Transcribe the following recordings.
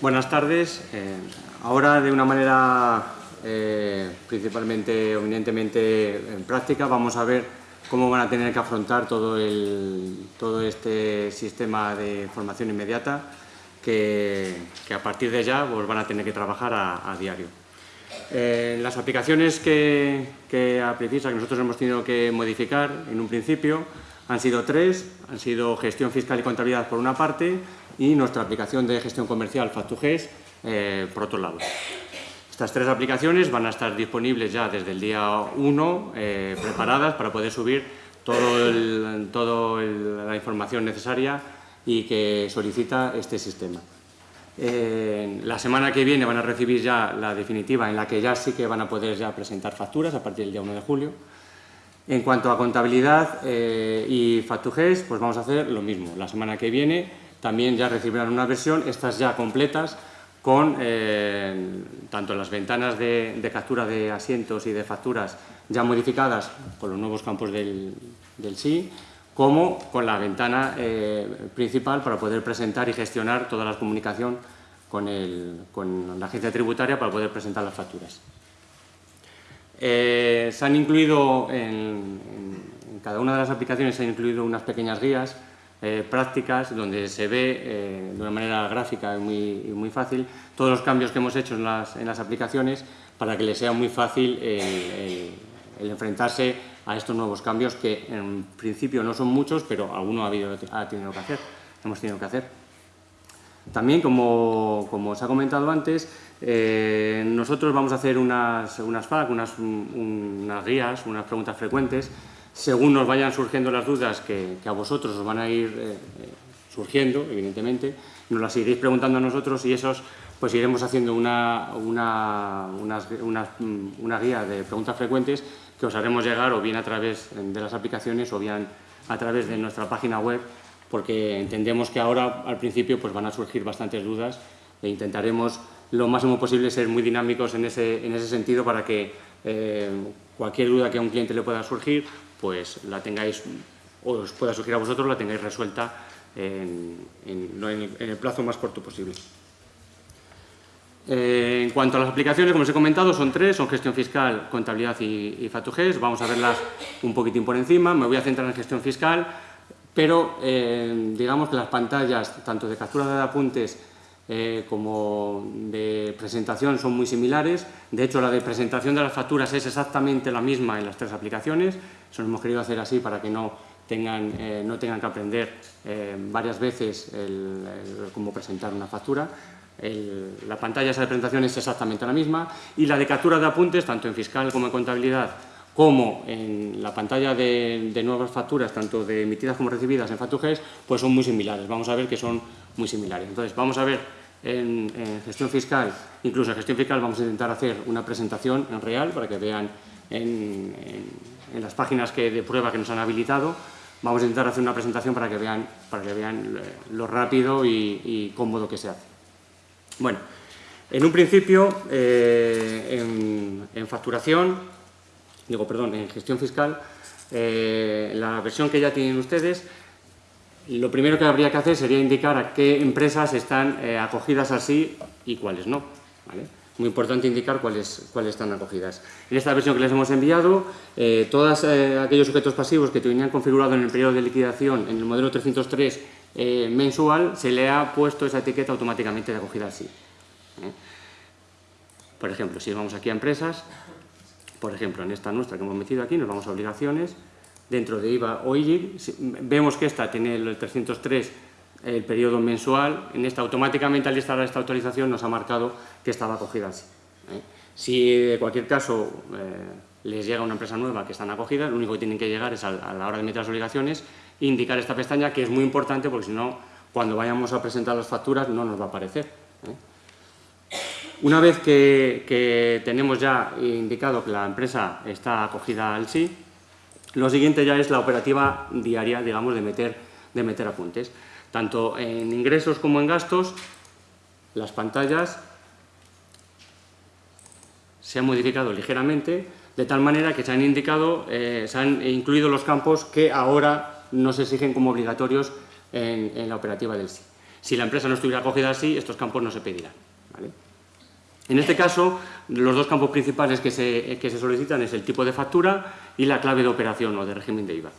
Buenas tardes. Eh, ahora, de una manera eh, principalmente eminentemente en práctica, vamos a ver cómo van a tener que afrontar todo, este sistema de formación inmediata que, a partir de ya pues, van a tener que trabajar a, diario. Eh, las aplicaciones que, que a Precisa, que nosotros hemos tenido que modificar en un principio, han sido tres, han sido gestión fiscal y contabilidad por una parte y nuestra aplicación de gestión comercial Fact2Ges eh, por otro lado. Estas tres aplicaciones van a estar disponibles ya desde el día 1, eh, preparadas para poder subir toda la información necesaria y que solicita este sistema. Eh, la semana que viene van a recibir ya la definitiva en la que ya sí que van a poder ya presentar facturas a partir del día 1 de julio. En cuanto a contabilidad eh, y Fact2Ges, pues vamos a hacer lo mismo. La semana que viene también ya recibirán una versión, estas ya completas, con eh, tanto las ventanas de, captura de asientos y de facturas ya modificadas con los nuevos campos del, del SI, como con la ventana eh, principal para poder presentar y gestionar toda la comunicación con, la agencia tributaria para poder presentar las facturas. Eh, se han incluido en, en, cada una de las aplicaciones se han incluido unas pequeñas guías eh, prácticas donde se ve eh, de una manera gráfica y muy, fácil todos los cambios que hemos hecho en las, en las aplicaciones para que les sea muy fácil el, enfrentarse a estos nuevos cambios que en principio no son muchos, pero alguno ha, habido, ha tenido que hacer, hemos tenido que hacer. También, como, como os ha comentado antes, eh, nosotros vamos a hacer unas, unas FAQ, unas, unas guías, unas preguntas frecuentes según nos vayan surgiendo las dudas que, a vosotros os van a ir eh, eh, surgiendo, evidentemente, nos las iréis preguntando a nosotros y esos pues iremos haciendo una, una, guía de preguntas frecuentes que os haremos llegar o bien a través de las aplicaciones o bien a través de nuestra página web porque entendemos que ahora al principio pues van a surgir bastantes dudas e intentaremos lo máximo posible ser muy dinámicos en ese, en ese sentido para que eh, cualquier duda que a un cliente le pueda surgir pues la tengáis, o os pueda surgir a vosotros, la tengáis resuelta en, el plazo más corto posible. Eh, en cuanto a las aplicaciones, como os he comentado, son tres, son gestión fiscal, contabilidad y, y Vamos a verlas un poquitín por encima, me voy a centrar en gestión fiscal, pero eh, digamos que las pantallas, tanto de captura de apuntes eh, como de presentación son muy similares. De hecho, la de presentación de las facturas es exactamente la misma en las tres aplicaciones. Eso lo hemos querido hacer así para que no tengan, eh, no tengan que aprender eh, varias veces cómo presentar una factura. la pantalla esa de presentación es exactamente la misma y la de captura de apuntes, tanto en fiscal como en contabilidad, como en la pantalla de, nuevas facturas, tanto de emitidas como recibidas en FactuGES, pues son muy similares. Vamos a ver que son muy similares. Entonces, vamos a ver en, gestión fiscal, incluso en gestión fiscal vamos a intentar hacer una presentación en real para que vean en, las páginas que, de prueba que nos han habilitado, vamos a intentar hacer una presentación para que vean, para que vean lo rápido y, cómodo que se hace. Bueno, en un principio, eh, en facturación, digo, perdón, en gestión fiscal, eh, la versión que ya tienen ustedes, lo primero que habría que hacer sería indicar a qué empresas están eh, acogidas así y cuáles no. Muy importante indicar cuáles, cuáles están acogidas. En esta versión que les hemos enviado, eh, todos aquellos sujetos pasivos que tenían configurado en el periodo de liquidación en el modelo 303 mensual, se le ha puesto esa etiqueta automáticamente de acogida así. Por ejemplo, si vamos aquí a empresas, por ejemplo, en esta nuestra que hemos metido aquí, nos vamos a obligaciones, dentro de IVA o vemos que esta tiene el 303 el periodo mensual, en esta automáticamente al instalar esta autorización nos ha marcado que estaba acogida así. ¿eh? Si de cualquier caso eh, les llega una empresa nueva que están acogidas, lo único que tienen que llegar es a, la hora de meter las obligaciones, indicar esta pestaña que es muy importante porque si no, cuando vayamos a presentar las facturas no nos va a aparecer. ¿eh? Una vez que, tenemos ya indicado que la empresa está acogida al sí, lo siguiente ya es la operativa diaria, digamos, de meter, de meter apuntes. Tanto en ingresos como en gastos, las pantallas se han modificado ligeramente, de tal manera que se han indicado, eh, se han incluido los campos que ahora no se exigen como obligatorios en, la operativa del sí. Si la empresa no estuviera acogida así, estos campos no se pedirán. En este caso, los dos campos principales que se, solicitan es el tipo de factura y la clave de operación o de régimen de IVA.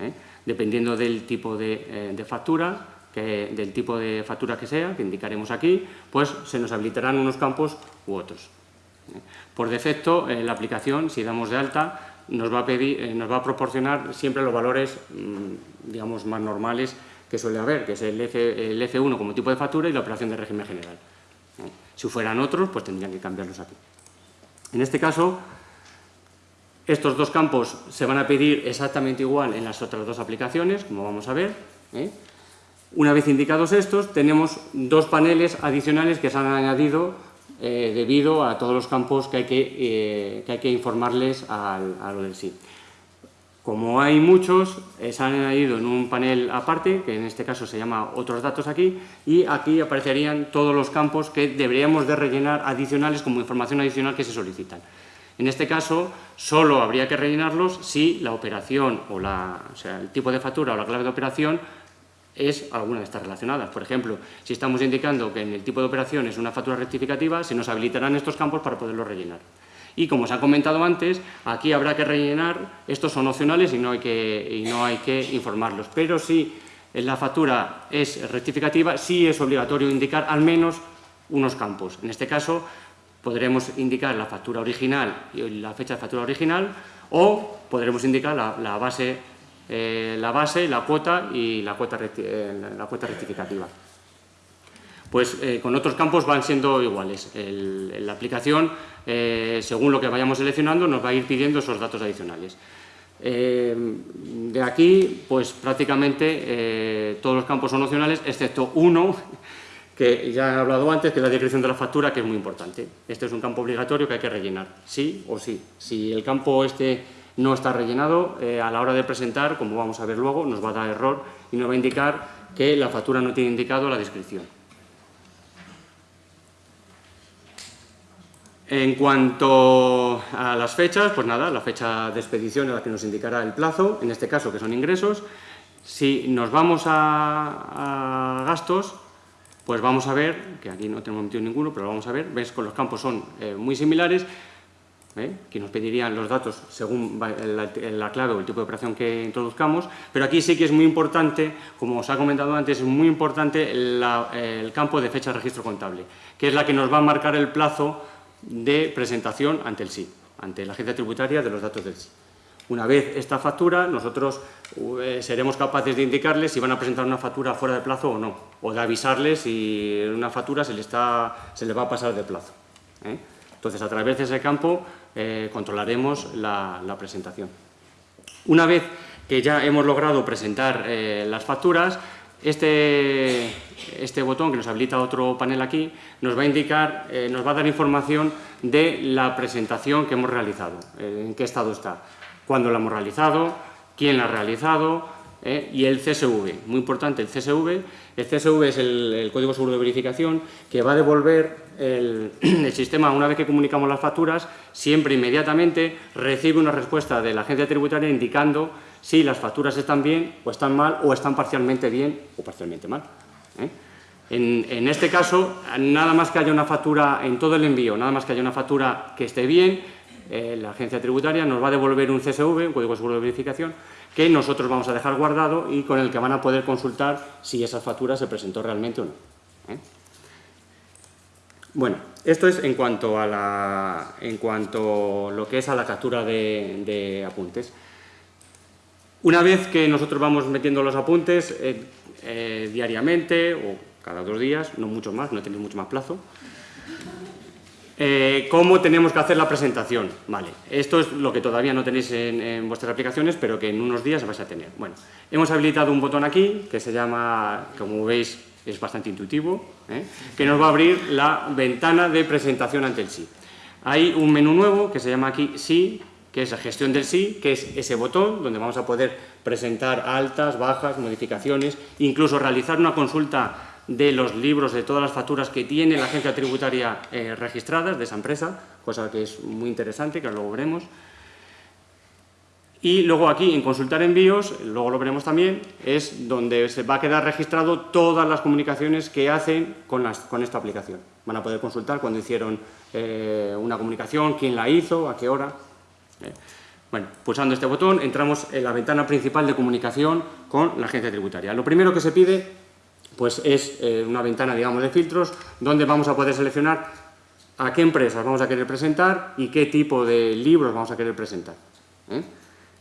¿eh? Dependiendo del tipo de, eh, factura, del tipo de factura que sea, que indicaremos aquí, pues se nos habilitarán unos campos u otros. ¿eh? Por defecto, la aplicación, si damos de alta, nos va a, pedir, nos va a proporcionar siempre los valores mm, digamos, más normales que suele haber, que es el, F, el F1 como tipo de factura y la operación de régimen general. Si fueran otros, pues tendrían que cambiarlos aquí. En este caso, estos dos campos se van a pedir exactamente igual en las otras dos aplicaciones, como vamos a ver. ¿eh? Una vez indicados estos, tenemos dos paneles adicionales que se han añadido eh, debido a todos los campos que hay que, eh, hay que informarles al, a lo del sí. Como hay muchos, eh, se han añadido en un panel aparte, que en este caso se llama otros datos aquí, y aquí aparecerían todos los campos que deberíamos de rellenar adicionales como información adicional que se solicitan. En este caso, solo habría que rellenarlos si la operación, o, la, o sea, el tipo de factura o la clave de operación es alguna de estas relacionadas. Por ejemplo, si estamos indicando que en el tipo de operación es una factura rectificativa, se nos habilitarán estos campos para poderlo rellenar. Y como se ha comentado antes, aquí habrá que rellenar, estos son opcionales y no hay que, informarlos, pero si la factura es rectificativa, sí es obligatorio indicar al menos unos campos. En este caso, podremos indicar la factura original y la fecha de factura original o podremos indicar la, base, eh, la base, la cuota y la cuota, eh, la cuota rectificativa pues eh, con otros campos van siendo iguales. la aplicación, eh, según lo que vayamos seleccionando, nos va a ir pidiendo esos datos adicionales. Eh, de aquí, pues prácticamente todos los campos son opcionales, excepto uno, que ya he hablado antes, que es la descripción de la factura, que es muy importante. Este es un campo obligatorio que hay que rellenar, sí o sí. Si el campo este no está rellenado, a la hora de presentar, como vamos a ver luego, nos va a dar error y nos va a indicar que la factura no tiene indicado la descripción. En cuanto a las fechas, pues nada, la fecha de expedición es la que nos indicará el plazo, en este caso que son ingresos. Si nos vamos a, gastos, pues vamos a ver, que aquí no tenemos metido ninguno, pero vamos a ver, ves que los campos son eh, muy similares, ¿eh? que nos pedirían los datos según la, clave o el tipo de operación que introduzcamos, pero aquí sí que es muy importante, como os ha comentado antes, es muy importante el campo de fecha de registro contable, que es la que nos va a marcar el plazo de presentación ante el SI, ante la agencia tributaria de los datos del SI. Una vez esta factura, nosotros eh, seremos capaces de indicarles si van a presentar una factura fuera de plazo o no, o de avisarles si una factura se le, está, se va a pasar de plazo. ¿eh? Entonces, a través de ese campo eh, controlaremos la, la, presentación. Una vez que ya hemos logrado presentar las facturas, este, este botón que nos habilita otro panel aquí nos va a indicar, eh, nos va a dar información de la presentación que hemos realizado, eh, en qué estado está, cuándo la hemos realizado, quién la ha realizado eh, y el CSV, muy importante el CSV, el CSV es el, código seguro de verificación que va a devolver el, el, sistema. Una vez que comunicamos las facturas, siempre inmediatamente recibe una respuesta de la agencia tributaria indicando si las facturas están bien o están mal o están parcialmente bien o parcialmente mal. ¿eh? En, este caso, nada más que haya una factura en todo el envío, nada más que haya una factura que esté bien, eh, la agencia tributaria nos va a devolver un CSV, un código seguro de verificación, que nosotros vamos a dejar guardado y con el que van a poder consultar si esa factura se presentó realmente o no. ¿eh? Bueno, esto es en cuanto a la, en cuanto lo que es a la captura de apuntes. Una vez que nosotros vamos metiendo los apuntes eh, eh, diariamente o cada dos días, no mucho más, no tenéis mucho más plazo, eh, ¿Cómo tenemos que hacer la presentación? Vale, esto es lo que todavía no tenéis en, vuestras aplicaciones, pero que en unos días vais a tener. Bueno, hemos habilitado un botón aquí, que se llama, como veis, es bastante intuitivo, que nos va a abrir la ventana de presentación ante el sí. Hay un menú nuevo que se llama aquí sí, que es la gestión del sí, que es ese botón donde vamos a poder presentar altas, bajas, modificaciones, incluso realizar una consulta de los libros, de todas las facturas que tiene la agencia tributaria eh, registradas de esa empresa, cosa que es muy interesante, que luego veremos. Y luego aquí, en consultar envíos, luego lo veremos también, es donde se va a quedar registrado todas las comunicaciones que hacen con, esta aplicación. Van a poder consultar cuando hicieron eh, una comunicación, quién la hizo, a qué hora. Eh, bueno, pulsando este botón entramos en la ventana principal de comunicación con la agencia tributaria. Lo primero que se pide pues, es eh, una ventana digamos, de filtros donde vamos a poder seleccionar a qué empresas vamos a querer presentar y qué tipo de libros vamos a querer presentar.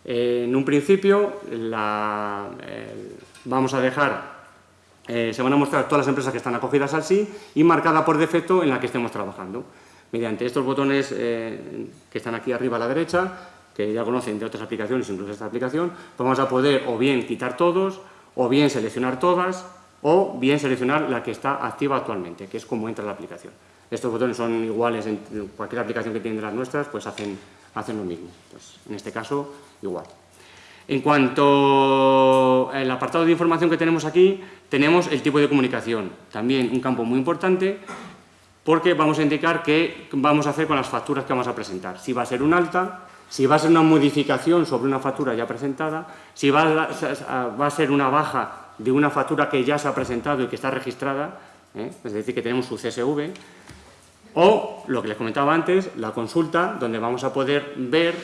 en un principio vamos a dejar se van a mostrar todas las empresas que están acogidas al sí y marcada por defecto en la que estemos trabajando mediante estos botones eh, que están aquí arriba a la derecha, que ya conocen de otras aplicaciones, incluso esta aplicación, pues vamos a poder o bien quitar todos, o bien seleccionar todas, o bien seleccionar la que está activa actualmente, que es como entra la aplicación. Estos botones son iguales en cualquier aplicación que tienen las nuestras, pues hacen, hacen lo mismo. Pues en este caso, igual. En cuanto al apartado de información que tenemos aquí, tenemos el tipo de comunicación, también un campo muy importante, porque vamos a indicar qué vamos a hacer con las facturas que vamos a presentar. Si va a ser un alta, si va a ser una modificación sobre una factura ya presentada, si va a, ser una baja de una factura que ya se ha presentado y que está registrada, ¿eh? es decir, que tenemos su CSV, o, lo que les comentaba antes, la consulta, donde vamos a poder ver,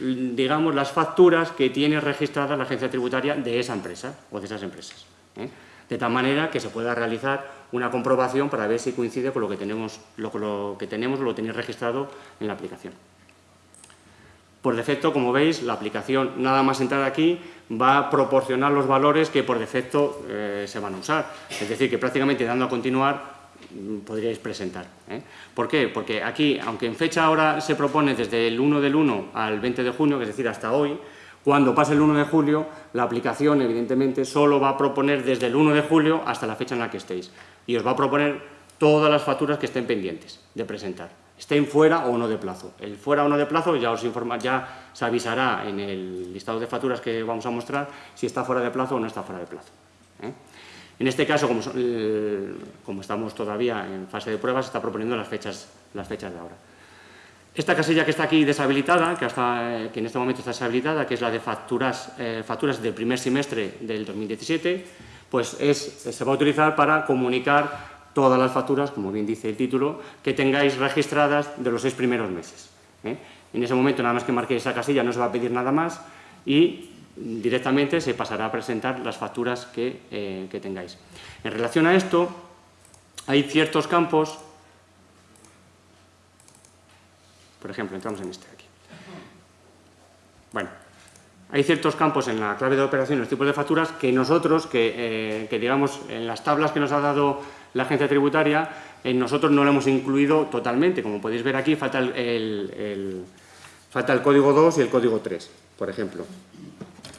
digamos, las facturas que tiene registrada la agencia tributaria de esa empresa o de esas empresas. ¿eh? De tal manera que se pueda realizar una comprobación para ver si coincide con lo que tenemos, lo, que tenemos lo tenéis registrado en la aplicación. Por defecto, como veis, la aplicación, nada más entrar aquí, va a proporcionar los valores que por defecto eh, se van a usar. Es decir, que prácticamente dando a continuar mm, podríais presentar. ¿eh? ¿Por qué? Porque aquí, aunque en fecha ahora se propone desde el 1 del 1 al 20 de junio, es decir, hasta hoy, cuando pase el 1 de julio, la aplicación, evidentemente, solo va a proponer desde el 1 de julio hasta la fecha en la que estéis. Y os va a proponer todas las facturas que estén pendientes de presentar, estén fuera o no de plazo. El fuera o no de plazo ya os informa, ya se avisará en el listado de facturas que vamos a mostrar si está fuera de plazo o no está fuera de plazo. ¿eh? En este caso, como, eh, como, estamos todavía en fase de pruebas, está proponiendo las fechas, las fechas de ahora. Esta casilla que está aquí deshabilitada, que, hasta, que en este momento está deshabilitada, que es la de facturas, eh, facturas del primer semestre del 2017, pues es, se va a utilizar para comunicar todas las facturas, como bien dice el título, que tengáis registradas de los seis primeros meses. ¿eh? En ese momento, nada más que marquéis esa casilla, no se va a pedir nada más y directamente se pasará a presentar las facturas que, eh, que tengáis. En relación a esto, hay ciertos campos Por ejemplo, entramos en este de aquí. Bueno, hay ciertos campos en la clave de operación, los tipos de facturas, que nosotros, que, eh, digamos, en las tablas que nos ha dado la agencia tributaria, en nosotros no lo hemos incluido totalmente. Como podéis ver aquí, falta el, falta el código 2 y el código 3, por ejemplo.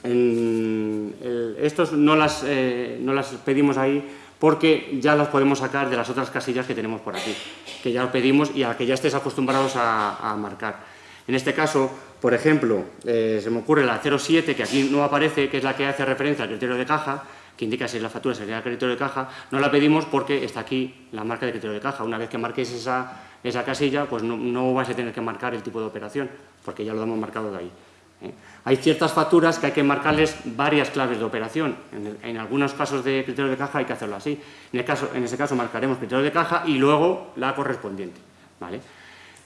estos no las, eh, no las pedimos ahí porque ya las podemos sacar de las otras casillas que tenemos por aquí, que ya pedimos y a que ya estés acostumbrados a, marcar. En este caso, por ejemplo, eh, se me ocurre la 07, que aquí no aparece, que es la que hace referencia al criterio de caja, que indica si la factura sería el criterio de caja, no la pedimos porque está aquí la marca de criterio de caja. Una vez que marquéis esa, esa casilla, pues no, no vais a tener que marcar el tipo de operación, porque ya lo hemos marcado de ahí. ¿Eh? Hay ciertas facturas que hay que marcarles varias claves de operación. En, algunos casos de criterio de caja hay que hacerlo así. En, el caso, ese caso marcaremos criterio de caja y luego la correspondiente.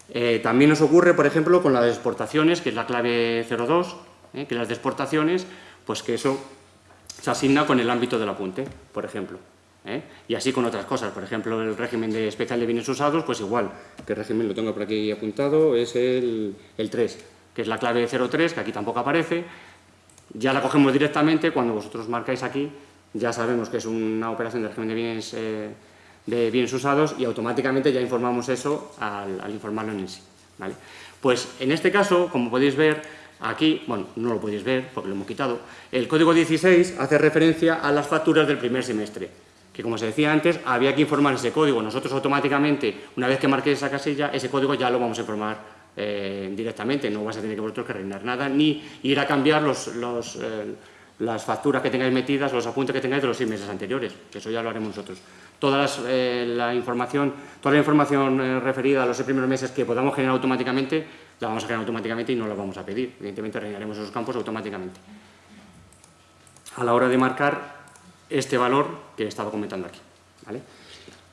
Eh, también nos ocurre, por ejemplo, con las exportaciones, que es la clave 02, ¿eh? que las de exportaciones, pues que eso se asigna con el ámbito del apunte, por ejemplo. Y así con otras cosas, por ejemplo, el régimen de especial de bienes usados, pues igual, que régimen lo tengo por aquí apuntado, es el 3 que es la clave 03, que aquí tampoco aparece, ya la cogemos directamente, cuando vosotros marcáis aquí, ya sabemos que es una operación de régimen de bienes, eh, de bienes usados y automáticamente ya informamos eso al, informarlo en sí. ¿vale? Pues en este caso, como podéis ver, aquí, bueno, no lo podéis ver porque lo hemos quitado, el código 16 hace referencia a las facturas del primer semestre, que como se decía antes, había que informar ese código. Nosotros automáticamente, una vez que marquéis esa casilla, ese código ya lo vamos a informar eh, directamente, no vas a tener que vosotros que reinar nada, ni ir a cambiar los, eh, las facturas que tengáis metidas, los apuntes que tengáis de los seis meses anteriores, que eso ya lo haremos nosotros. Toda eh, la información, toda la información referida a los seis primeros meses que podamos generar automáticamente, la vamos a generar automáticamente y no la vamos a pedir. Evidentemente rellenaremos esos campos automáticamente. A la hora de marcar este valor que he estado comentando aquí. ¿vale?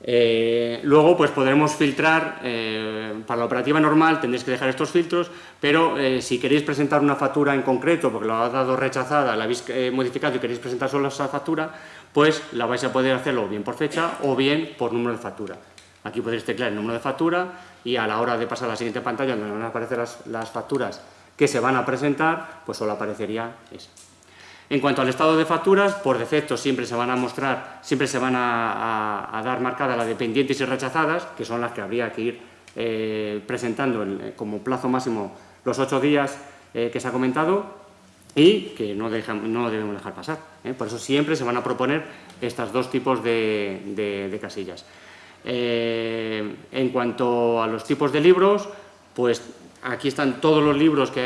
Eh, luego pues podremos filtrar, eh, para la operativa normal tendréis que dejar estos filtros, pero eh, si queréis presentar una factura en concreto, porque lo ha dado rechazada, la habéis modificado y queréis presentar solo esa factura, pues la vais a poder hacerlo bien por fecha o bien por número de factura. Aquí podréis teclear el número de factura y a la hora de pasar a la siguiente pantalla donde van a aparecer las, las facturas que se van a presentar, pues solo aparecería esa. En cuanto al estado de facturas, por defecto siempre se van a mostrar, siempre se van a, dar marcada las de pendientes y rechazadas, que son las que habría que ir eh, presentando eh, como plazo máximo los ocho días eh, que se ha comentado y que no, debemos dejar pasar. Por eso siempre se van a proponer estos dos tipos de, casillas. en cuanto a los tipos de libros, pues aquí están todos los libros que,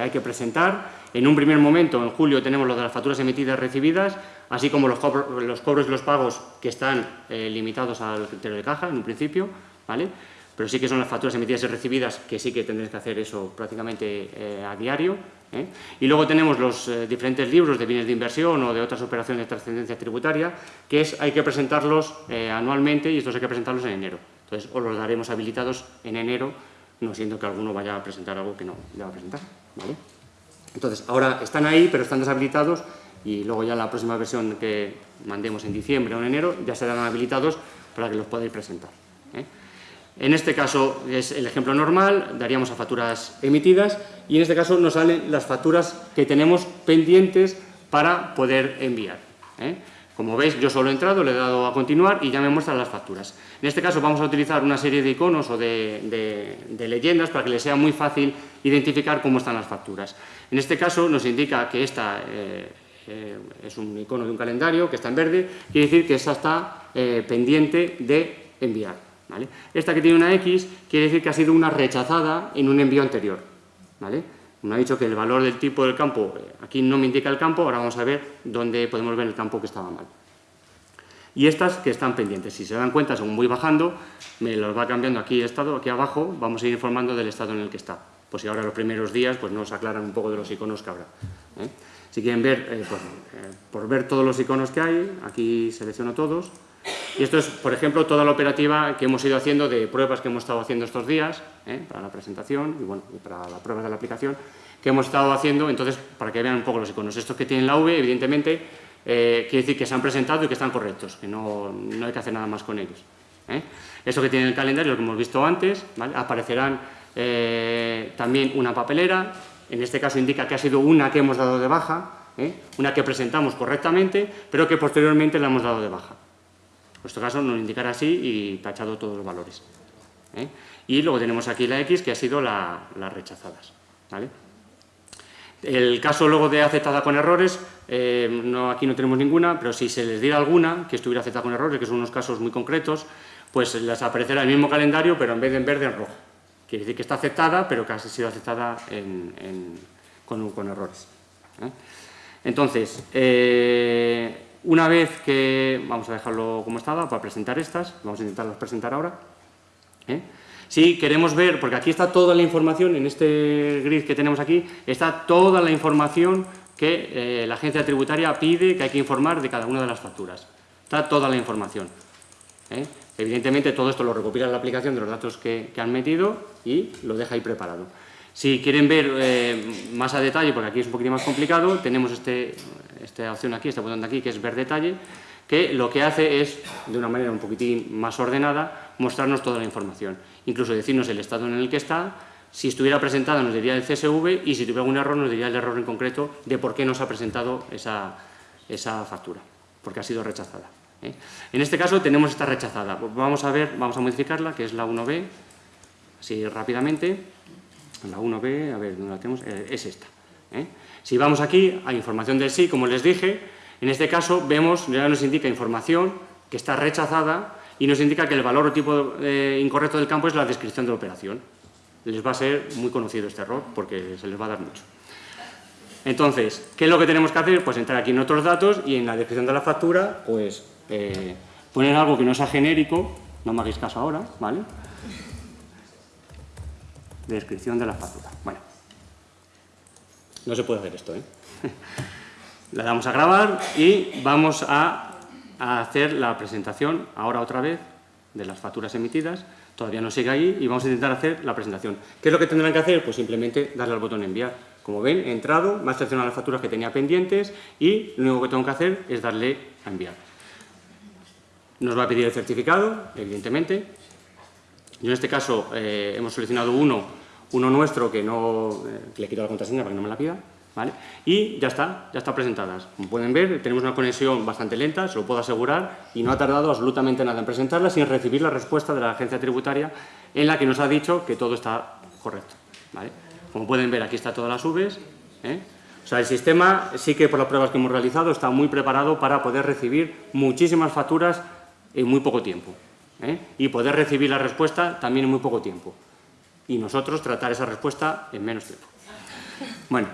hay que presentar, en un primer momento, en julio, tenemos lo de las facturas emitidas recibidas, así como los, cobros y los pagos que están eh, limitados al criterio de caja, en un principio, ¿vale? Pero sí que son las facturas emitidas y recibidas que sí que tendréis que hacer eso prácticamente eh, a diario. ¿eh? Y luego tenemos los diferentes libros de bienes de inversión o de otras operaciones de trascendencia tributaria, que es, hay que presentarlos anualmente y estos hay que presentarlos en enero. Entonces, os los daremos habilitados en enero, no siendo que alguno vaya a presentar algo que no le va a presentar. ¿vale? Entonces, ahora están ahí, pero están deshabilitados y luego ya la próxima versión que mandemos en diciembre o en enero ya serán habilitados para que los podáis presentar. ¿eh? En este caso es el ejemplo normal, daríamos a facturas emitidas y en este caso nos salen las facturas que tenemos pendientes para poder enviar. ¿eh? Como veis, yo solo he entrado, le he dado a continuar y ya me muestran las facturas. En este caso vamos a utilizar una serie de iconos o de, leyendas para que les sea muy fácil identificar cómo están las facturas. En este caso nos indica que esta eh, eh, es un icono de un calendario que está en verde, quiere decir que esta está eh, pendiente de enviar. Esta que tiene una X quiere decir que ha sido una rechazada en un envío anterior. Me ha dicho que el valor del tipo del campo, eh, aquí no me indica el campo, ahora vamos a ver dónde podemos ver el campo que estaba mal. Y estas que están pendientes, si se dan cuenta, según voy bajando, me los va cambiando aquí estado, aquí abajo, vamos a ir informando del estado en el que está. Pues si ahora los primeros días pues nos aclaran un poco de los iconos que habrá. ¿eh? Si quieren ver, pues, por ver todos los iconos que hay, aquí selecciono todos, y esto es, por ejemplo, toda la operativa que hemos ido haciendo de pruebas que hemos estado haciendo estos días, ¿eh? para la presentación y, bueno, para las pruebas de la aplicación, que hemos estado haciendo, entonces, para que vean un poco los iconos. Estos que tienen la V, evidentemente, eh, quiere decir que se han presentado y que están correctos, que no, hay que hacer nada más con ellos. ¿eh? Eso que tiene el calendario, lo que hemos visto antes, aparecerán también una papelera, en este caso indica que ha sido una que hemos dado de baja, una que presentamos correctamente, pero que posteriormente la hemos dado de baja. En nuestro caso nos indicará así y tachado todos los valores. ¿eh? Y luego tenemos aquí la X, que ha sido las rechazadas. El caso luego de aceptada con errores, eh, no, aquí no tenemos ninguna, pero si se les diera alguna que estuviera aceptada con errores, que son unos casos muy concretos, pues les aparecerá el mismo calendario, pero en vez de en verde, en rojo. Quiere decir que está aceptada, pero que ha sido aceptada con, errores. ¿eh? Entonces, una vez que, vamos a dejarlo como estaba para presentar estas, vamos a intentarlas presentar ahora. ¿eh? Si queremos ver, porque aquí está toda la información, en este grid que tenemos aquí, está toda la información que eh, la agencia tributaria pide que hay que informar de cada una de las facturas. Está toda la información. ¿eh? Evidentemente todo esto lo recopila la aplicación de los datos que, han metido y lo deja ahí preparado. Si quieren ver más a detalle, porque aquí es un poquito más complicado, tenemos este, esta opción aquí, este botón de aquí, que es ver detalle, que lo que hace es, de una manera un poquitín más ordenada, mostrarnos toda la información. Incluso decirnos el estado en el que está, si estuviera presentada nos diría el CSV y si tuviera algún error nos diría el error en concreto de por qué nos ha presentado esa, esa factura, porque ha sido rechazada. ¿eh? En este caso tenemos esta rechazada. Vamos a ver, vamos a modificarla, que es la 1B, así rápidamente. La 1B, a ver, ¿dónde la tenemos? Eh, es esta. ¿Eh? Si vamos aquí a información del sí, como les dije, en este caso vemos, ya nos indica información que está rechazada y nos indica que el valor o tipo eh, incorrecto del campo es la descripción de la operación. Les va a ser muy conocido este error porque se les va a dar mucho. Entonces, ¿qué es lo que tenemos que hacer? Pues entrar aquí en otros datos y en la descripción de la factura, pues eh, poner algo que no sea genérico, no me hagáis caso ahora, ¿vale? Descripción de la factura. Bueno, no se puede hacer esto, ¿eh? La damos a grabar y vamos a, hacer la presentación, ahora otra vez, de las facturas emitidas. Todavía no sigue ahí y vamos a intentar hacer la presentación. ¿Qué es lo que tendrán que hacer? Pues simplemente darle al botón enviar. Como ven, he entrado, me ha seleccionado las facturas que tenía pendientes y lo único que tengo que hacer es darle a enviar. Nos va a pedir el certificado, evidentemente. Yo en este caso eh, hemos seleccionado uno, uno nuestro que no eh, le quito la contraseña para que no me la pida. ¿Vale? Y ya está, ya está presentadas. Como pueden ver, tenemos una conexión bastante lenta, se lo puedo asegurar, y no ha tardado absolutamente nada en presentarla sin recibir la respuesta de la agencia tributaria en la que nos ha dicho que todo está correcto. ¿vale? Como pueden ver, aquí está todas las Vs. ¿eh? O sea, el sistema sí que por las pruebas que hemos realizado está muy preparado para poder recibir muchísimas facturas en muy poco tiempo. ¿eh? Y poder recibir la respuesta también en muy poco tiempo. Y nosotros tratar esa respuesta en menos tiempo. Bueno,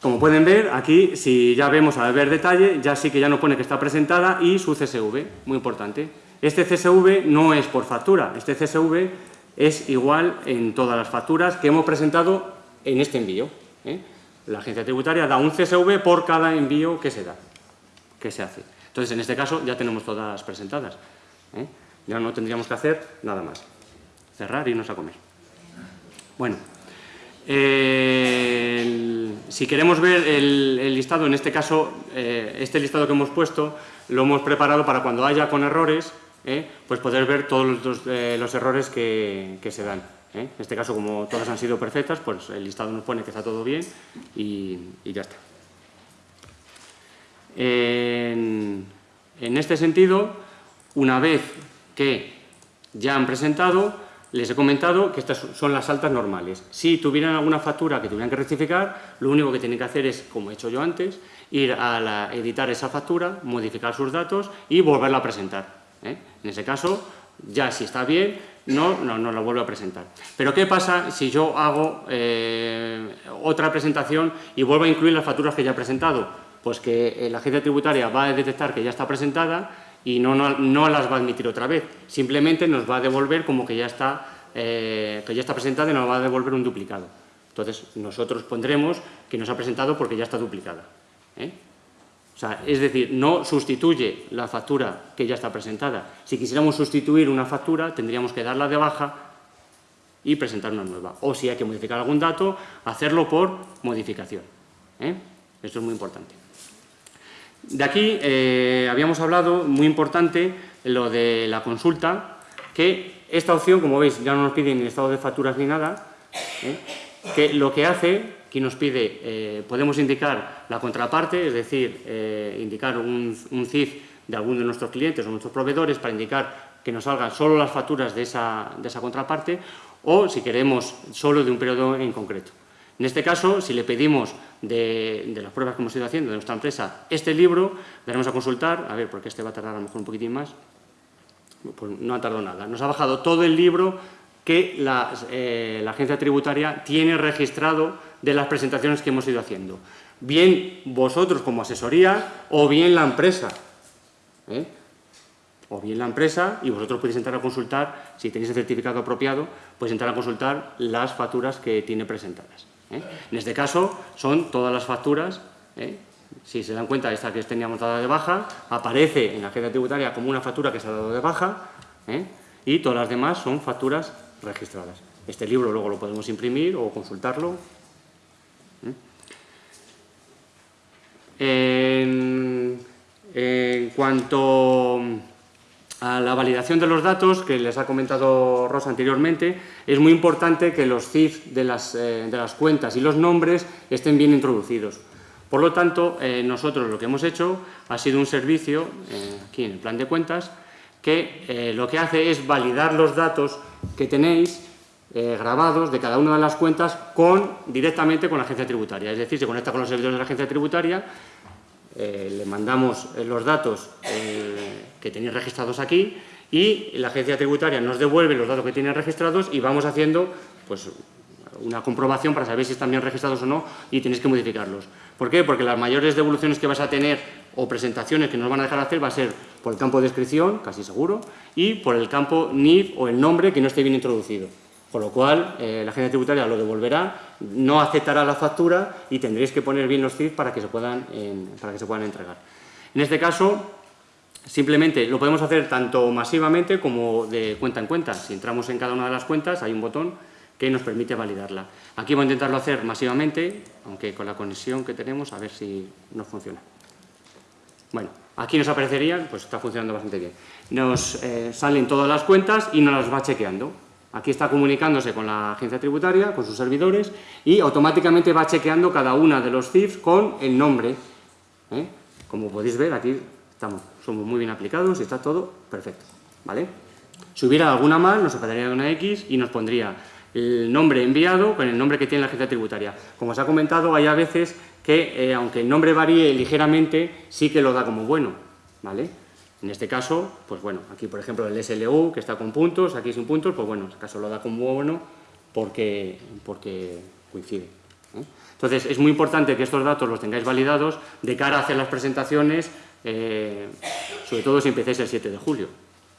como pueden ver, aquí, si ya vemos a ver detalle, ya sí que ya nos pone que está presentada y su CSV, muy importante. Este CSV no es por factura, este CSV es igual en todas las facturas que hemos presentado en este envío. ¿eh? La agencia tributaria da un CSV por cada envío que se da, que se hace. Entonces, en este caso, ya tenemos todas presentadas. ¿eh? Ya no tendríamos que hacer nada más. Cerrar y irnos a comer. Bueno, eh, si queremos ver el, listado, en este caso, eh, este listado que hemos puesto, lo hemos preparado para cuando haya con errores, eh, pues poder ver todos los, errores que, se dan. En este caso, como todas han sido perfectas, pues el listado nos pone que está todo bien y, ya está. En, en este sentido, una vez que ya han presentado, les he comentado que estas son las altas normales. Si tuvieran alguna factura que tuvieran que rectificar, lo único que tienen que hacer es, como he hecho yo antes, ir a editar esa factura, modificar sus datos y volverla a presentar. ¿eh? En ese caso, ya si está bien, no, no, la vuelvo a presentar. Pero ¿qué pasa si yo hago eh, otra presentación y vuelvo a incluir las facturas que ya he presentado? Pues que la agencia tributaria va a detectar que ya está presentada y no, no, las va a admitir otra vez, simplemente nos va a devolver como que ya está, eh, está presentada y nos va a devolver un duplicado. Entonces, nosotros pondremos que nos ha presentado porque ya está duplicada. ¿eh? O sea, es decir, no sustituye la factura que ya está presentada. Si quisiéramos sustituir una factura, tendríamos que darla de baja y presentar una nueva. O si hay que modificar algún dato, hacerlo por modificación. ¿eh? Esto es muy importante. De aquí eh, habíamos hablado, muy importante, lo de la consulta, que esta opción, como veis, ya no nos pide ni estado de facturas ni nada, ¿eh? que lo que hace, que nos pide, eh, podemos indicar la contraparte, es decir, indicar un, CIF de alguno de nuestros clientes o nuestros proveedores para indicar que nos salgan solo las facturas de esa contraparte o, si queremos, solo de un periodo en concreto. En este caso, si le pedimos de, las pruebas que hemos ido haciendo de nuestra empresa este libro, daremos a consultar, a ver, porque este va a tardar a lo mejor un poquitín más, pues no ha tardado nada. Nos ha bajado todo el libro que la, eh, agencia tributaria tiene registrado de las presentaciones que hemos ido haciendo. Bien vosotros como asesoría o bien la empresa. ¿eh? O bien la empresa y vosotros podéis entrar a consultar, si tenéis el certificado apropiado, podéis entrar a consultar las facturas que tiene presentadas. ¿Eh? En este caso son todas las facturas, ¿eh? si se dan cuenta, esta que teníamos dada de baja, aparece en la agencia tributaria como una factura que se ha dado de baja ¿eh? y todas las demás son facturas registradas. Este libro luego lo podemos imprimir o consultarlo. en cuanto a la validación de los datos, que les ha comentado Rosa anteriormente, es muy importante que los CIF de las, eh, de las cuentas y los nombres estén bien introducidos. Por lo tanto, eh, nosotros lo que hemos hecho ha sido un servicio, eh, aquí en el plan de cuentas, que lo que hace es validar los datos que tenéis grabados de cada una de las cuentas con, directamente con la agencia tributaria. Es decir, se conecta con los servidores de la agencia tributaria eh, le mandamos eh, los datos eh, que tenéis registrados aquí y la agencia tributaria nos devuelve los datos que tienen registrados y vamos haciendo pues, una comprobación para saber si están bien registrados o no y tenéis que modificarlos. ¿Por qué? Porque las mayores devoluciones que vas a tener o presentaciones que nos van a dejar hacer va a ser por el campo de descripción, casi seguro, y por el campo NIF o el nombre que no esté bien introducido. Con lo cual, eh, la agencia tributaria lo devolverá, no aceptará la factura y tendréis que poner bien los CIF para que se puedan, para que se puedan entregar. En este caso, simplemente lo podemos hacer tanto masivamente como de cuenta en cuenta. Si entramos en cada una de las cuentas, hay un botón que nos permite validarla. Aquí voy a intentarlo hacer masivamente, aunque con la conexión que tenemos, a ver si nos funciona. Bueno, aquí nos aparecerían, pues está funcionando bastante bien. Nos eh, salen todas las cuentas y nos las va chequeando. Aquí está comunicándose con la agencia tributaria, con sus servidores, y automáticamente va chequeando cada una de los CIFs con el nombre. ¿eh? Como podéis ver, aquí estamos, somos muy bien aplicados y está todo perfecto. ¿vale? Si hubiera alguna mal, nos separaría una X y nos pondría el nombre enviado con el nombre que tiene la agencia tributaria. Como os ha comentado, hay a veces que, eh, aunque el nombre varíe ligeramente, sí que lo da como bueno. ¿vale? En este caso, pues bueno, aquí por ejemplo el SLU, que está con puntos, aquí sin puntos, pues bueno, en este caso lo da como bueno porque, porque coincide. ¿eh? Entonces, es muy importante que estos datos los tengáis validados de cara a hacer las presentaciones, eh, sobre todo si empiecéis el 7 de julio,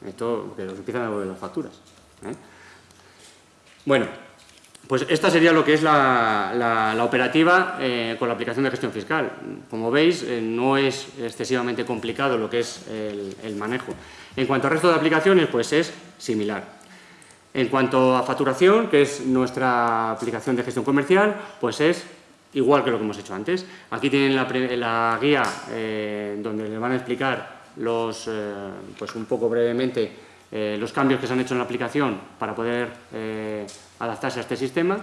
esto, que os empiezan a devolver las facturas. ¿eh? Bueno, pues esta sería lo que es la, operativa eh, con la aplicación de gestión fiscal. Como veis, no es excesivamente complicado lo que es el, manejo. En cuanto al resto de aplicaciones, pues es similar. En cuanto a facturación, que es nuestra aplicación de gestión comercial, pues es igual que lo que hemos hecho antes. Aquí tienen la, guía eh, donde les van a explicar los, pues un poco brevemente los cambios que se han hecho en la aplicación para poder adaptarse a este sistema.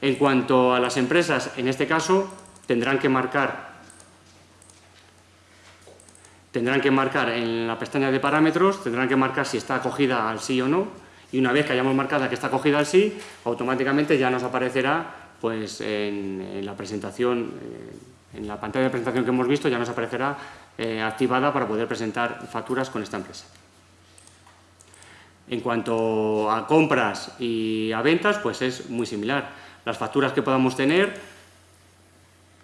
En cuanto a las empresas, en este caso, tendrán que marcar tendrán que marcar en la pestaña de parámetros, tendrán que marcar si está acogida al sí o no, y una vez que hayamos marcado que está acogida al sí, automáticamente ya nos aparecerá pues, en, la presentación, eh, en la pantalla de presentación que hemos visto, ya nos aparecerá eh, activada para poder presentar facturas con esta empresa. En cuanto a compras y a ventas, pues es muy similar. Las facturas que podamos tener,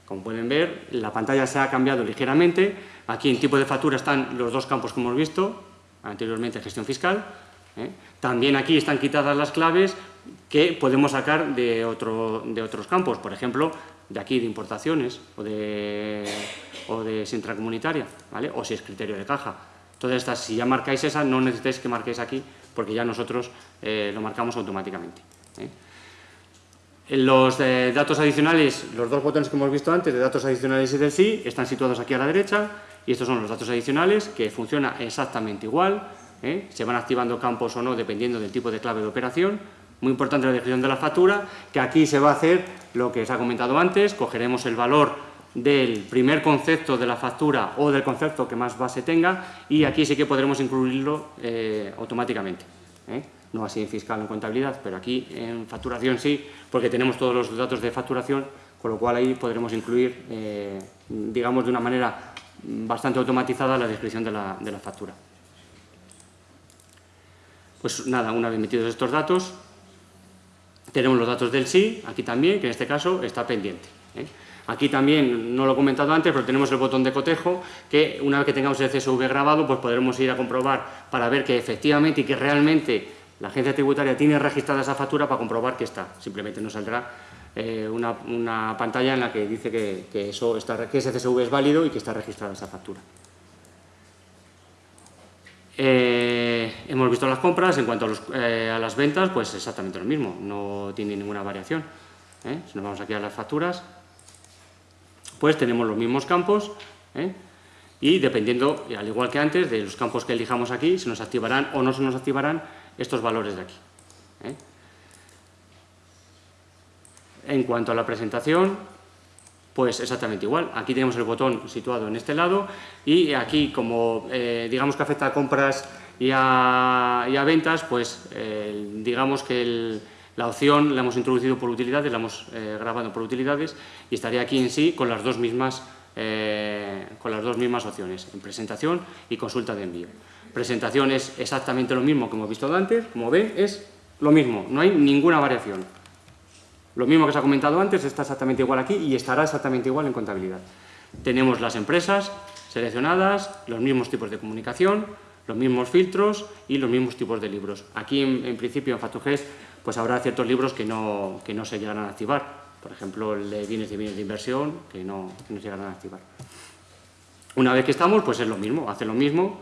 como pueden ver, la pantalla se ha cambiado ligeramente. Aquí en tipo de factura están los dos campos que hemos visto, anteriormente gestión fiscal. ¿eh? También aquí están quitadas las claves que podemos sacar de, otro, de otros campos, por ejemplo, de aquí de importaciones o de, o de intracomunitaria, ¿vale? o si es criterio de caja. Todas estas, si ya marcáis esa, no necesitáis que marquéis aquí porque ya nosotros eh, lo marcamos automáticamente. ¿eh? Los eh, datos adicionales, los dos botones que hemos visto antes, de datos adicionales y del sí, están situados aquí a la derecha y estos son los datos adicionales que funciona exactamente igual, se van activando campos o no dependiendo del tipo de clave de operación. Muy importante la descripción de la factura, que aquí se va a hacer lo que os ha comentado antes, cogeremos el valor del primer concepto de la factura o del concepto que más base tenga y aquí sí que podremos incluirlo eh, automáticamente. ¿eh? No así en fiscal en contabilidad, pero aquí en facturación sí, porque tenemos todos los datos de facturación, con lo cual ahí podremos incluir, eh, digamos, de una manera bastante automatizada la descripción de la, de la factura. Pues nada, una vez metidos estos datos, tenemos los datos del sí, aquí también, que en este caso está pendiente. Aquí también, no lo he comentado antes, pero tenemos el botón de cotejo que una vez que tengamos el CSV grabado, pues podremos ir a comprobar para ver que efectivamente y que realmente la agencia tributaria tiene registrada esa factura para comprobar que está. Simplemente nos saldrá eh, una, pantalla en la que dice que, eso que ese CSV es válido y que está registrada esa factura. Eh, hemos visto las compras, en cuanto a, eh, a, las ventas, pues exactamente lo mismo, no tiene ninguna variación. Si nos vamos aquí a las facturas, pues tenemos los mismos campos ¿eh? y dependiendo, al igual que antes, de los campos que elijamos aquí, se nos activarán o no se nos activarán estos valores de aquí. ¿eh? En cuanto a la presentación, pues exactamente igual. Aquí tenemos el botón situado en este lado y aquí, como eh, digamos que afecta a compras y a, ventas, pues digamos que la opción la hemos introducido por utilidades, la hemos eh, grabado por utilidades y estaría aquí en sí con las dos mismas, eh, con las dos mismas opciones, en presentación y consulta de envío. Presentación es exactamente lo mismo que hemos visto antes, como ven, es lo mismo, no hay ninguna variación. Lo mismo que se ha comentado antes está exactamente igual aquí y estará exactamente igual en contabilidad. Tenemos las empresas seleccionadas, los mismos tipos de comunicación, los mismos filtros y los mismos tipos de libros. Aquí, en, principio, en FATUGES, pues habrá ciertos libros que no, que no se llegarán a activar. Por ejemplo, el de bienes y bienes de inversión, que no, no se llegarán a activar. Una vez que estamos, pues es lo mismo, hace lo mismo.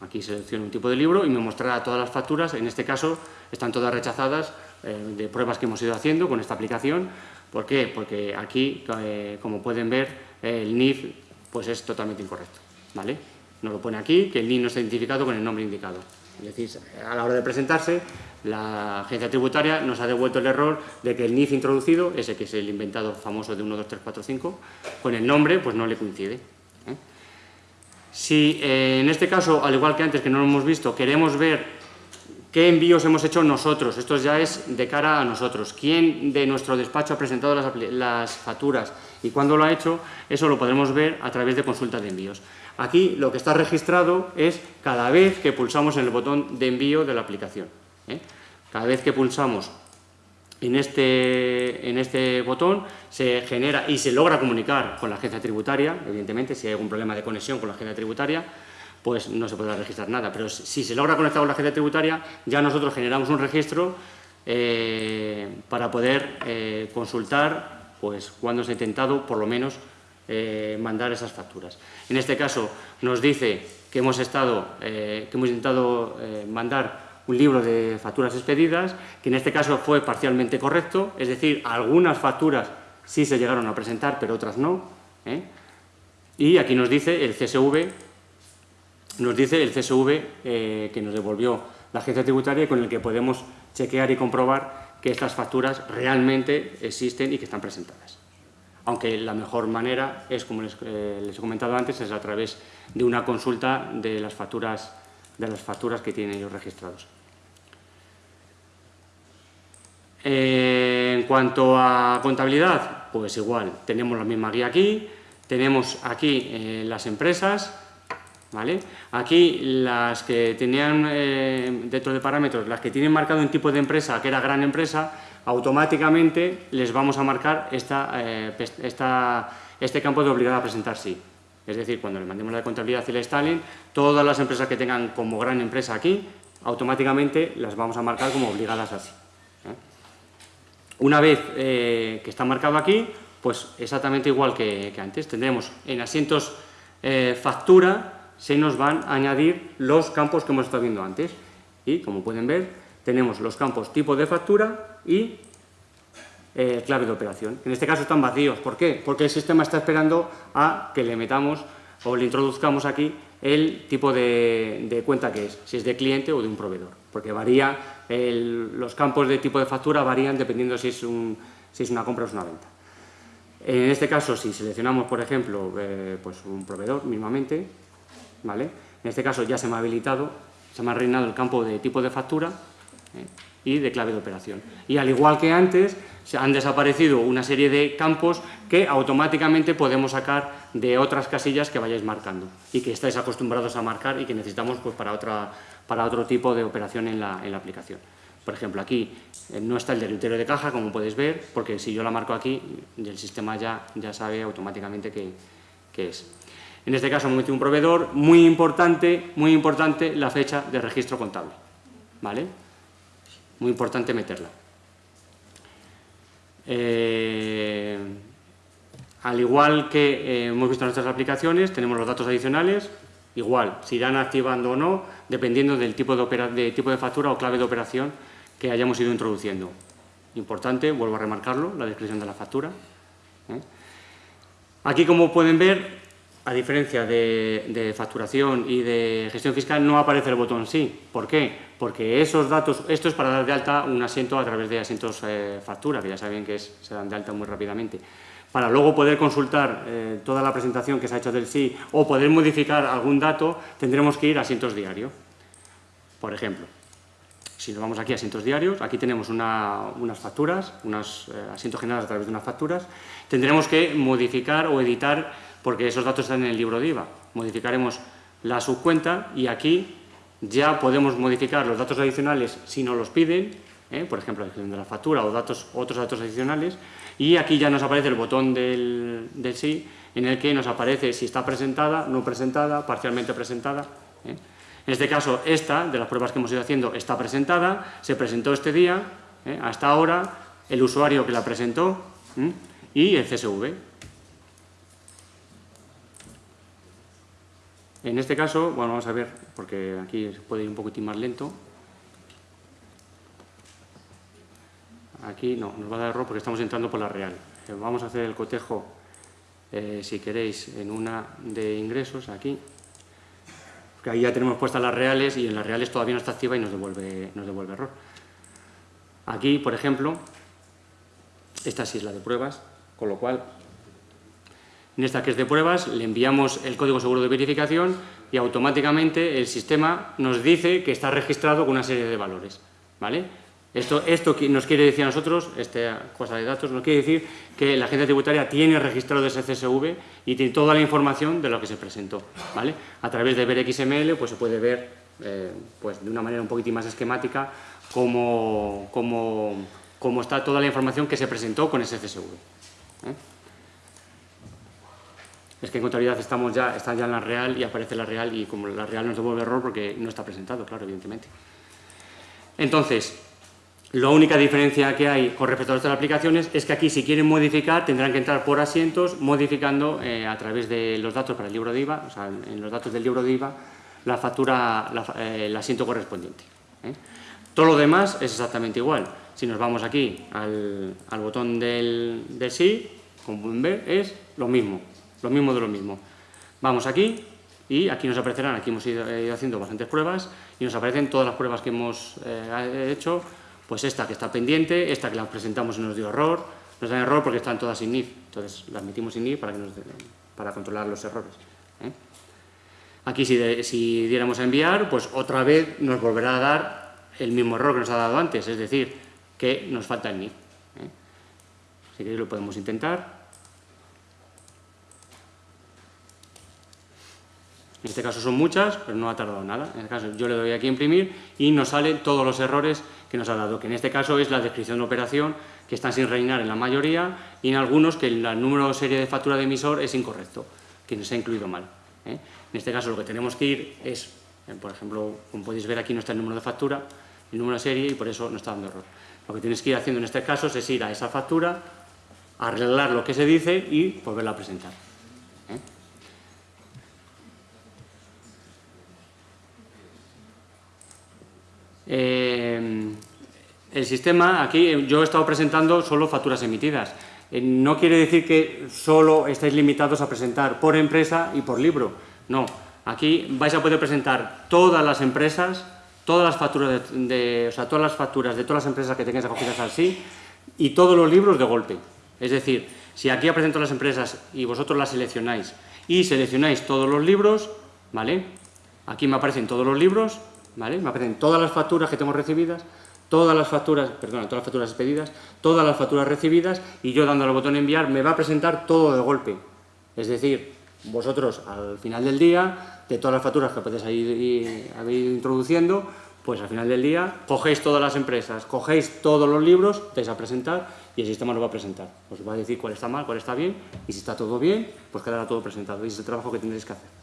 Aquí selecciono un tipo de libro y me mostrará todas las facturas. En este caso, están todas rechazadas eh, de pruebas que hemos ido haciendo con esta aplicación. ¿Por qué? Porque aquí, eh, como pueden ver, el NIF pues es totalmente incorrecto. ¿vale? Nos lo pone aquí, que el NIF no está identificado con el nombre indicado. Es decir, a la hora de presentarse, la agencia tributaria nos ha devuelto el error de que el NIF introducido, ese que es el inventado famoso de 1, 2, 3, 4, 5, con el nombre pues no le coincide. ¿eh? Si en este caso, al igual que antes que no lo hemos visto, queremos ver ¿Qué envíos hemos hecho nosotros? Esto ya es de cara a nosotros. ¿Quién de nuestro despacho ha presentado las, facturas y cuándo lo ha hecho? Eso lo podremos ver a través de consulta de envíos. Aquí lo que está registrado es cada vez que pulsamos en el botón de envío de la aplicación. ¿eh? Cada vez que pulsamos en este, en este botón se genera y se logra comunicar con la agencia tributaria, evidentemente, si hay algún problema de conexión con la agencia tributaria, pues no se podrá registrar nada. Pero si se logra conectar con la agencia tributaria, ya nosotros generamos un registro eh, para poder eh, consultar pues, cuándo se ha intentado, por lo menos, eh, mandar esas facturas. En este caso, nos dice que hemos, estado, que hemos intentado mandar un libro de facturas expedidas, que en este caso fue parcialmente correcto, es decir, algunas facturas sí se llegaron a presentar, pero otras no. Y aquí nos dice el CSV nos dice el CSV eh, que nos devolvió la agencia tributaria con el que podemos chequear y comprobar que estas facturas realmente existen y que están presentadas. Aunque la mejor manera es, como les, eh, he comentado antes, es a través de una consulta de las facturas, de las facturas que tienen ellos registrados. Eh, en cuanto a contabilidad, pues igual, tenemos la misma guía aquí, tenemos aquí las empresas, ¿Vale? Aquí las que tenían eh, dentro de parámetros, las que tienen marcado un tipo de empresa que era gran empresa, automáticamente les vamos a marcar esta, eh, este campo de obligada a presentar sí. Es decir, cuando le mandemos la contabilidad y la Stalin, todas las empresas que tengan como gran empresa aquí, automáticamente las vamos a marcar como obligadas así. ¿eh? Una vez que está marcado aquí, pues exactamente igual que antes, tendremos en asientos factura, se nos van a añadir los campos que hemos estado viendo antes. Y, como pueden ver, tenemos los campos tipo de factura y eh, clave de operación. En este caso están vacíos. ¿Por qué? Porque el sistema está esperando a que le metamos o le introduzcamos aquí el tipo de, cuenta que es, si es de cliente o de un proveedor. Porque varía, los campos de tipo de factura varían dependiendo si es, una compra o es una venta. En este caso, si seleccionamos, por ejemplo, eh, pues un proveedor mismamente, ¿vale? En este caso ya se me ha habilitado, se me ha reinado el campo de tipo de factura ¿eh? y de clave de operación. Y al igual que antes, se han desaparecido una serie de campos que automáticamente podemos sacar de otras casillas que vayáis marcando y que estáis acostumbrados a marcar y que necesitamos pues, para, otra, para otro tipo de operación en la, en la aplicación. Por ejemplo, aquí eh, no está el derrotero de caja, como podéis ver, porque si yo la marco aquí, el sistema ya, ya sabe automáticamente qué es. En este caso un proveedor, muy importante, muy importante la fecha de registro contable, ¿vale? Muy importante meterla. Eh, al igual que eh, hemos visto en nuestras aplicaciones, tenemos los datos adicionales, igual, se irán activando o no, dependiendo del tipo de, tipo de factura o clave de operación que hayamos ido introduciendo. Importante, vuelvo a remarcarlo, la descripción de la factura. ¿eh? Aquí, como pueden ver, a diferencia de, facturación y de gestión fiscal, no aparece el botón sí. ¿Por qué? Porque esos datos, esto es para dar de alta un asiento a través de asientos eh, factura, que ya saben que se dan de alta muy rápidamente. Para luego poder consultar eh, toda la presentación que se ha hecho del sí o poder modificar algún dato, tendremos que ir a asientos diarios. Por ejemplo, si nos vamos aquí a asientos diarios, aquí tenemos unas facturas, unos eh, asientos generados a través de unas facturas, tendremos que modificar o editar porque esos datos están en el libro de IVA. Modificaremos la subcuenta y aquí ya podemos modificar los datos adicionales si nos los piden ¿eh? por ejemplo, de la factura o datos, otros datos adicionales, y aquí ya nos aparece el botón del, del sí, en el que nos aparece si está presentada, no presentada, parcialmente presentada. ¿eh? En este caso, esta, de las pruebas que hemos ido haciendo, está presentada, se presentó este día, ¿eh? hasta ahora, el usuario que la presentó y el CSV. En este caso, bueno, vamos a ver, porque aquí se puede ir un poquitín más lento. Aquí no, nos va a dar error porque estamos entrando por la real. Eh, vamos a hacer el cotejo, eh, si queréis, en una de ingresos, aquí. Porque ahí ya tenemos puestas las reales y en las reales todavía no está activa y nos devuelve, nos devuelve error. Aquí, por ejemplo, esta sí es la de pruebas, con lo cual, en esta que es de pruebas, le enviamos el código seguro de verificación y automáticamente el sistema nos dice que está registrado con una serie de valores. ¿vale? Esto, esto nos quiere decir a nosotros, esta cosa de datos, nos quiere decir que la agencia tributaria tiene registrado ese CSV y tiene toda la información de lo que se presentó. ¿vale? A través de ver XML pues, se puede ver eh, pues, de una manera un poquitín más esquemática cómo, cómo, cómo, está toda la información que se presentó con ese CSV. ¿eh? Es que en contabilidad estamos ya, está ya en la real y aparece la real y como la real nos devuelve error porque no está presentado, claro, evidentemente. Entonces, la única diferencia que hay con respecto a otras aplicaciones es que aquí si quieren modificar tendrán que entrar por asientos modificando eh, a través de los datos para el libro de IVA, o sea, en los datos del libro de IVA, la factura, eh, el asiento correspondiente. ¿eh? Todo lo demás es exactamente igual. Si nos vamos aquí al, botón del, sí, como pueden ver, es lo mismo, lo mismo de lo mismo. Vamos aquí y aquí nos aparecerán, aquí hemos ido, haciendo bastantes pruebas y nos aparecen todas las pruebas que hemos hecho pues esta que está pendiente, esta que la presentamos y nos dio error, nos da error porque están todas sin NIF, entonces las metimos sin NIF para, que para controlar los errores. ¿eh? Aquí si, diéramos a enviar, pues otra vez nos volverá a dar el mismo error que nos ha dado antes, es decir, que nos falta el NIF. ¿eh? Si queréis lo podemos intentar. En este caso son muchas, pero no ha tardado nada. En este caso yo le doy aquí a imprimir y nos salen todos los errores que nos ha dado, que en este caso es la descripción de operación, que están sin rellenar en la mayoría, y en algunos que el número de serie de factura de emisor es incorrecto, que nos ha incluido mal. ¿eh? En este caso lo que tenemos que ir es, eh, por ejemplo, como podéis ver aquí no está el número de factura, el número de serie y por eso no está dando error. Lo que tienes que ir haciendo en este caso es ir a esa factura, arreglar lo que se dice y volverla a presentar. Eh, el sistema, aquí yo he estado presentando solo facturas emitidas. Eh, no quiere decir que solo estáis limitados a presentar por empresa y por libro. No, aquí vais a poder presentar todas las empresas, todas las facturas de, o sea, todas las facturas de todas las empresas que tengáis acogidas al sí y todos los libros de golpe. Es decir, si aquí presento las empresas y vosotros las seleccionáis y seleccionáis todos los libros, ¿vale? Aquí me aparecen todos los libros, ¿vale? Me aparecen todas las facturas que tengo recibidas, todas las facturas, perdón, todas las facturas expedidas, todas las facturas recibidas y yo dando al botón enviar me va a presentar todo de golpe. Es decir, vosotros al final del día, de todas las facturas que podéis ir, ido introduciendo, pues al final del día cogéis todas las empresas, cogéis todos los libros, vais a presentar y el sistema lo va a presentar. Os va a decir cuál está mal, cuál está bien y si está todo bien, pues quedará todo presentado y es el trabajo que tendréis que hacer.